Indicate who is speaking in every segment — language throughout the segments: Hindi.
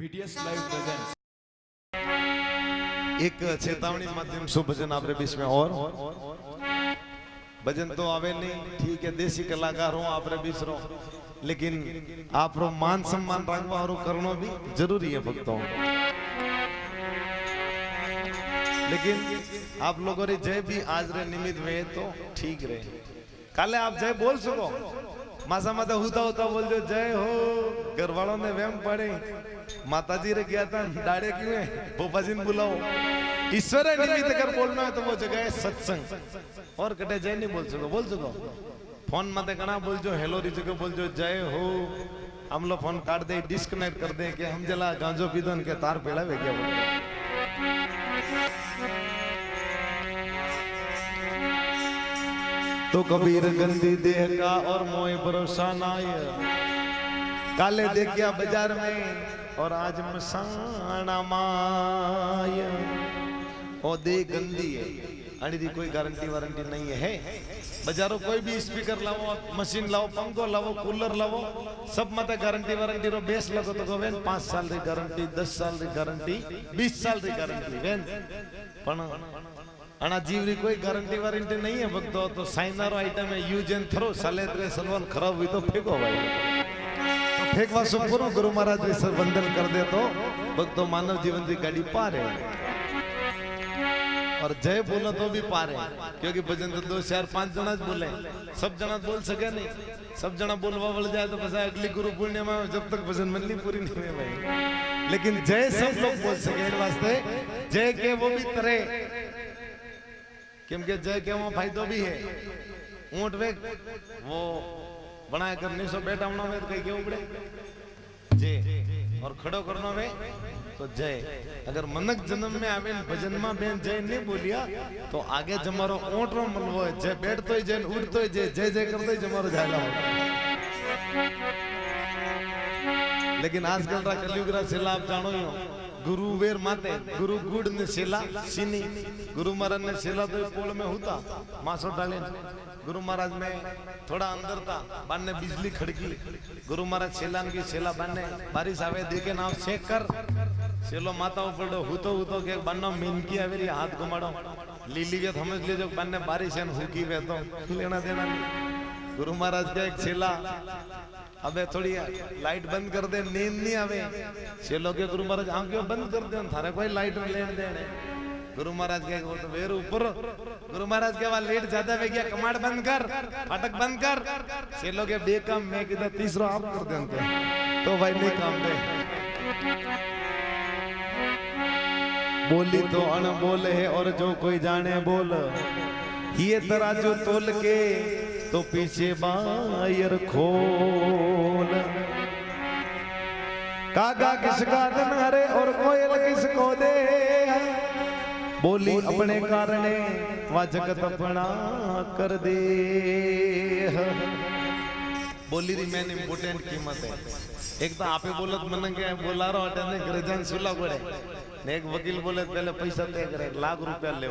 Speaker 1: बीटीएस लाइव प्रेजेंट्स
Speaker 2: एक चेतावनी माध्यम से भजन आपरे बीच में और। भजन तो आवे नहीं, ठीक है, देसी कलाकार हो आपरे बीच रो लेकिन आप रो मान सम्मान रखवा और करनो भी ज़रूरी है भक्तों। लेकिन आप लोगों रे जय भी आज रे निमित्त में तो ठीक रहे। काले आप जय बोल सको? मासा माता होता होता बोल दो, जय हो, घर वालों ने वहम पड़े माताजी रे गया था डाड़े क्यों है पोपा जी ने बुलाओ। ईश्वर निमित्त अगर बोलना है तो वो जगह है सत्संग। और कटे जय नहीं बोल सको बोल सको। फ़ोन माते कना बोल जो हेलो री जगह बोल जो जय हो। हम लोग फ़ोन काट दे डिस्कनेक्ट कर दे कि हम जला गांजो पीदन के तार पेड़ा वे गया तो कबीर गंदी देह का और मोह भरोसा नाय। काले देखिया बाज़ार में और आज मसाना माय। ओ, दे गंदी है। अड़ी दी कोई गारंटी वारंटी नहीं है। बाजारों कोई भी स्पीकर लाओ मशीन लाओ पंखो लाओ कूलर लाओ सब मत गारंटी वारंटी रो बेस लगो तो वेन। पाँच साल री गारंटी, दस साल री गारंटी, बीस साल री गारंटी, वेन। पण अणा जीवरी कोई गारंटी वारंटी नहीं है, भक्तो तो साइनर आइटम है यूज़ एंड थ्रो साले तेरे सलवन खराब हुई तो फेंको भाई तो फेंकवा सो पूरो गुरु महाराज जी सर वंदन कर दे तो भक्तो मानव जीवन की गाड़ी पार है और जय बोलो तो भी पार है क्योंकि भजन तो दो चार पांच जना ज बोले सब जना बोल सके नहीं सब जना बोलवा बोल जाए तो बस अगली गुरु पूर्णिमा में जब तक भजन मंडली पूरी नहीं हुई भाई लेकिन जय सब लोग बोल सके इन वास्ते जय के वो भी तरह કેમ કે જય કેવો ફાયદો બી હે ઊંટ વેગ वो बनाए करने सो बैठा होना में कहीं के उपड़े जय और खड़ो करना में तो जय अगर मनक जन्म में आवे भजन में बेन जय नहीं बोलिया तो आगे जमारो रो मलवो है। जय बैठ तो जय उठ तो जय जय जय कर तो जमारो झाला लेकिन आजकल रा कलयुग रा सेला आप जानो ही हो गुरु वेर माते, गुरु गुड़ ने सेला, सीनी। गुरु महाराज ने सेला तो पोल में होता, मासो डाले। गुरु महाराज में थोड़ा अंदर था, बान बिजली खड़की। गुरु महाराज सेला की सेला बान बारिश आवे देखे नाव चेक कर। सेलो माता ऊपर हुतो हुतो के बानो मिनकी आवे हाथ घुमाड़ो। लीली के समझ लीजो बान ने बारिश है हुकी वे तो लेना देना गुरु महाराज का एक सेला अबे थोड़ी लाइट बंद कर दे, नींद नहीं आवे। चलो के गुरु महाराज आँखें बंद कर दे, थारे कोई लाइट लेन देने गुरु महाराज के वो तो वेर ऊपर। गुरु महाराज के वहाँ लेट ज़्यादा वे गया कमाड़ बंद कर, फाटक बंद कर। चलो के बे काम, मैं किधर तीसरा आप कर दे तो भाई नहीं काम दे। बोली तो अनबोल है, और जो कोई जाने बोल, ये तराजू तोल के तो पीछे बायर खोल। कागा किसका धन हरे और कोयल किसको दे? बोली, अपने कारणे वा जगत अपना कर दे। बोली री मैंने इम्पोर्टेंट कीमत है। एक तो आपे बोलत मन के बोला रहा हटे ने घर जान सुला पड़े एक वकील बोले पहले पैसा तय करे, लाख रुपया ले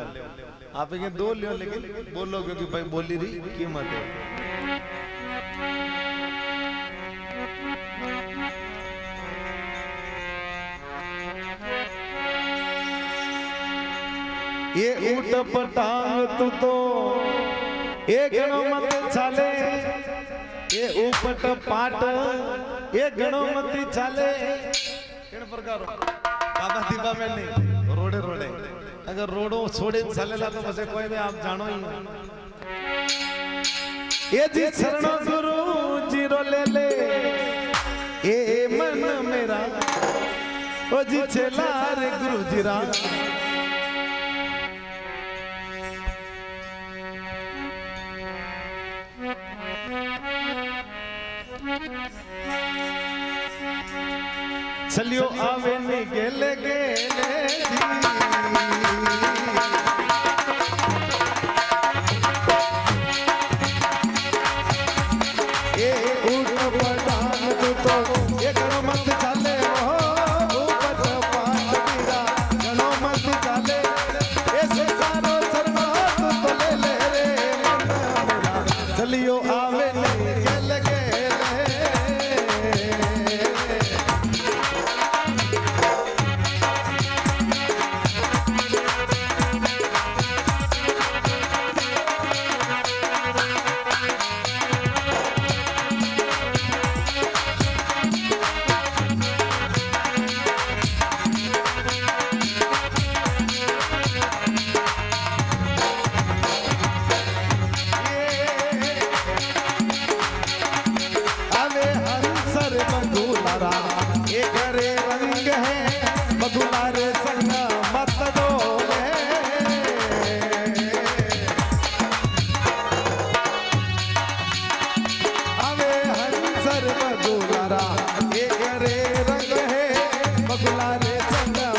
Speaker 2: आप के दो लियो लेकिन बोलो क्योंकि भाई बोली री कीमत है। ये ऊट पटांग तू तो ये गणो मत चाले ये ऊपट पाट ये गणो मत चाले दीपा में नहीं, रोडे रोडे। अगर रोडो छोड़े चलेला तो बसे कोई भी आप जानो ही ये जी शरणो गुरु, ज़ीरो ले ले। ए मन मेरा, ओ जी चला रे गुरु जीरा। चलियो आवे नी September.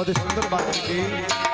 Speaker 2: बहुत ही सुंदर बात की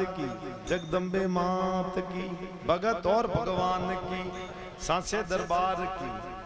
Speaker 2: की जगदम्बे मात की भगत और भगवान की सांसे दरबार की।